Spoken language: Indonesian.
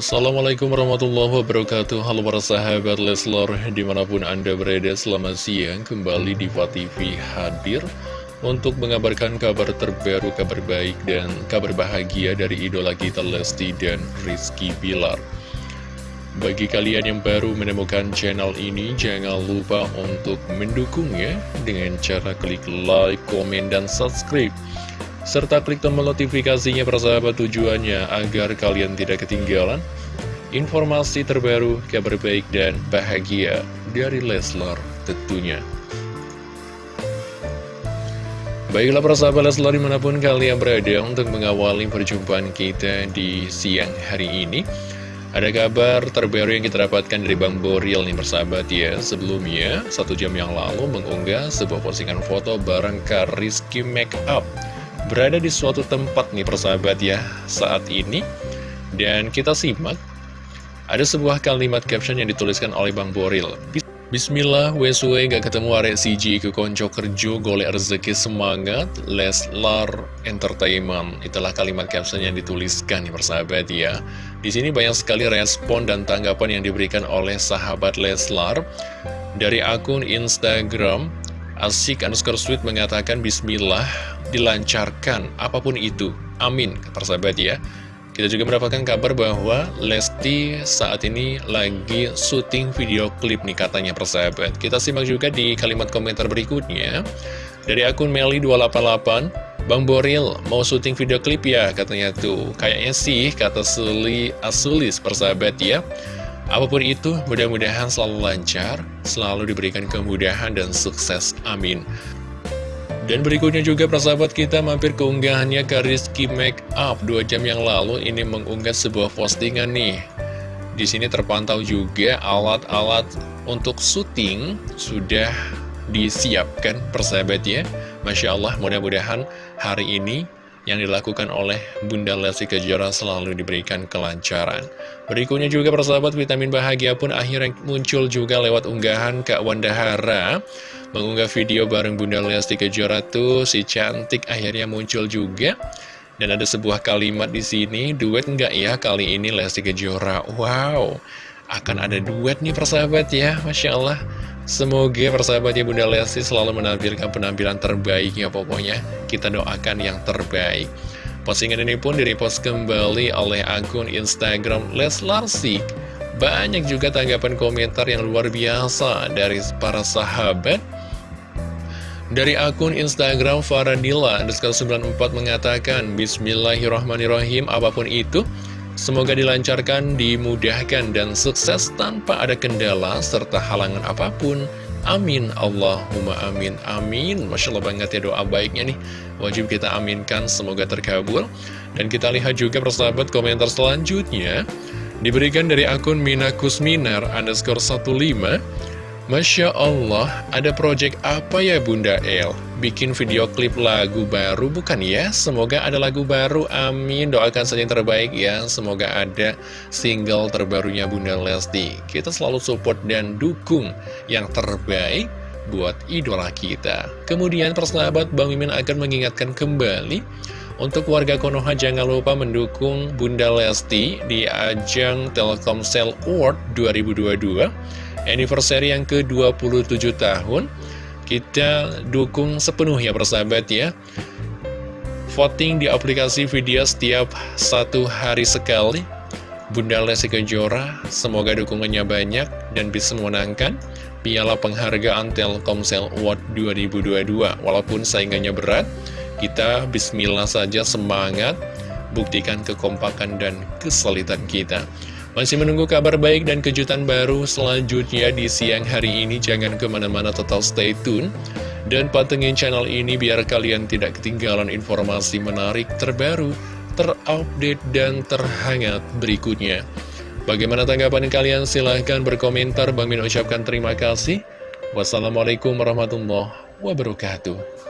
Assalamualaikum warahmatullahi wabarakatuh. Halo para sahabat Leslar Di mana pun anda berada selamat siang. Kembali di TV hadir Untuk mengabarkan kabar terbaru Kabar baik dan kabar bahagia Dari idola kita Lesti dan Rizky Bilar. Bagi kalian yang baru menemukan channel ini Jangan lupa untuk mendukungnya Dengan cara klik like, komen, dan subscribe serta klik tombol notifikasinya persahabat tujuannya agar kalian tidak ketinggalan informasi terbaru, kabar baik dan bahagia dari Leslar tentunya. Baiklah persahabat Leslar di mana pun kalian berada untuk mengawali perjumpaan kita di siang hari ini. Ada kabar terbaru yang kita dapatkan dari Bang Boril nih persahabat ya Sebelumnya, satu jam yang lalu mengunggah sebuah postingan foto bareng Kariski Makeup berada di suatu tempat nih persahabat ya saat ini. Dan kita simak. Ada sebuah kalimat caption yang dituliskan oleh Bang Boril. Bismillah, weswe gak ketemu arek CG ke konco kerjo golek rezeki semangat Leslar Entertainment. Itulah kalimat caption yang dituliskan nih persahabat ya. Di sini banyak sekali respon dan tanggapan yang diberikan oleh sahabat Leslar Dari akun Instagram Asik underscore sweet mengatakan Bismillah dilancarkan apa pun itu. Amin, persahabat ya. Kita juga mendapatkan kabar bahwa Lesti saat ini lagi syuting video klip nih katanya persahabat. Kita simak juga di kalimat komentar berikutnya. Dari akun Meli288, Bang Boril mau syuting video klip ya katanya tuh. Kayaknya sih kata Suli Asulis persahabat ya. Apa pun itu, mudah-mudahan selalu lancar, selalu diberikan kemudahan dan sukses. Amin. Dan berikutnya juga persahabat kita mampir ke unggahannya ke Rizky Makeup 2 jam yang lalu ini mengunggah sebuah postingan nih. Di sini terpantau juga alat-alat untuk syuting sudah disiapkan persahabat ya. Masya Allah mudah-mudahan hari ini yang dilakukan oleh Bunda Lesti Kejora selalu diberikan kelancaran. Berikutnya juga persahabat vitamin bahagia pun akhirnya muncul juga lewat unggahan Kak Wanda Hara mengunggah video bareng Bunda Lesti Kejora tuh si cantik akhirnya muncul juga. Dan ada sebuah kalimat di sini, duet enggak ya kali ini Lesti Kejora? Wow, akan ada duet nih persahabat ya, Masya Allah. Semoga persahabatnya Bunda Lesti selalu menampilkan penampilan terbaiknya pokoknya. Kita doakan yang terbaik. Postingan ini pun direpost kembali oleh akun Instagram Leslarsik. Banyak juga tanggapan komentar yang luar biasa dari para sahabat. Dari akun Instagram Faradila, 94 mengatakan, Bismillahirrahmanirrahim, apa pun itu, Semoga dilancarkan, dimudahkan, dan sukses tanpa ada kendala serta halangan apa pun. Amin. Allahumma amin. Amin. Masya Allah banget ya doa baiknya nih. Wajib kita aminkan, semoga terkabul. Dan kita lihat juga persahabat komentar selanjutnya. Diberikan dari akun Mina Kusminar underscore 15. Masya Allah, ada project apa ya Bunda El? Bikin video klip lagu baru bukan ya? Semoga ada lagu baru, amin. Doakan saja yang terbaik ya. Semoga ada single terbarunya Bunda Lesti. Kita selalu support dan dukung yang terbaik buat idola kita. Kemudian persahabat Bang Mimin akan mengingatkan kembali untuk warga Konoha jangan lupa mendukung Bunda Lesti di ajang Telkomsel Award 2022 anniversary yang ke-27 tahun. Kita dukung sepenuhnya persahabat ya. Voting di aplikasi video setiap satu hari sekali. Bunda Lesti Kejora, semoga dukungannya banyak dan bisa memenangkan Piala Penghargaan Telkomsel Award 2022 Walaupun saingannya berat, kita bismillah saja semangat Buktikan kekompakan dan kesulitan kita masih menunggu kabar baik dan kejutan baru selanjutnya di siang hari ini. Jangan ke mana-mana total stay tune. Dan patengin channel ini biar kalian tidak ketinggalan informasi menarik terbaru, terupdate, dan terhangat berikutnya. Bagaimana tanggapan kalian? Silahkan berkomentar. Bang Min ucapkan terima kasih. Wassalamualaikum warahmatullahi wabarakatuh.